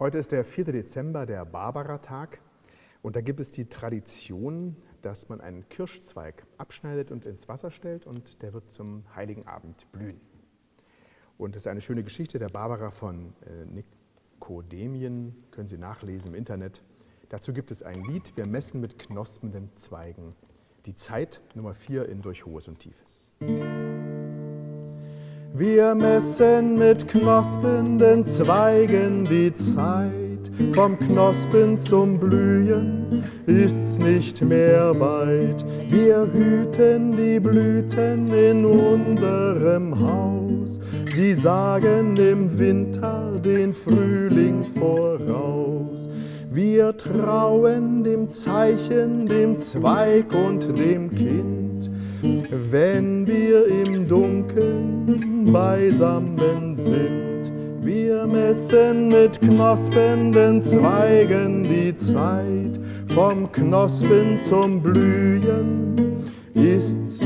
Heute ist der 4. Dezember, der Barbara-Tag. Und da gibt es die Tradition, dass man einen Kirschzweig abschneidet und ins Wasser stellt und der wird zum Heiligen Abend blühen. Und das ist eine schöne Geschichte der Barbara von äh, Nikodemien, können Sie nachlesen im Internet. Dazu gibt es ein Lied, wir messen mit knospenden Zweigen die Zeit Nummer 4 in Durch Hohes und Tiefes. Wir messen mit knospenden Zweigen die Zeit, vom Knospen zum Blühen ist's nicht mehr weit. Wir hüten die Blüten in unserem Haus, sie sagen im Winter den Frühling voraus. Wir trauen dem Zeichen, dem Zweig und dem Kind, wenn beisammen sind. Wir messen mit knospenden Zweigen die Zeit, vom Knospen zum Blühen ist's